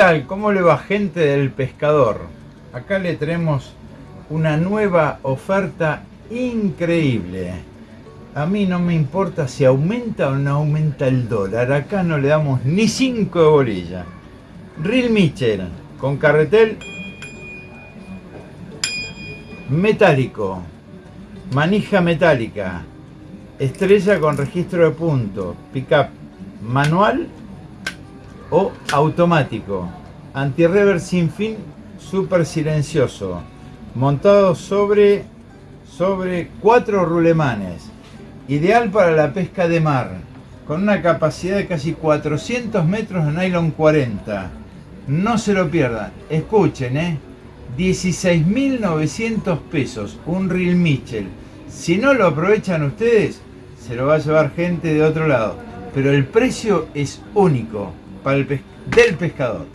tal? ¿Cómo le va gente del pescador? Acá le tenemos una nueva oferta increíble. A mí no me importa si aumenta o no aumenta el dólar. Acá no le damos ni 5 de bolilla. Reel Mitchell con carretel metálico, manija metálica, estrella con registro de punto, pickup manual o automático, anti-rever sin fin, super silencioso, montado sobre, sobre cuatro rulemanes, ideal para la pesca de mar, con una capacidad de casi 400 metros de nylon 40. No se lo pierdan, escuchen, ¿eh? 16.900 pesos, un Reel Mitchell. Si no lo aprovechan ustedes, se lo va a llevar gente de otro lado. Pero el precio es único para el del pescador.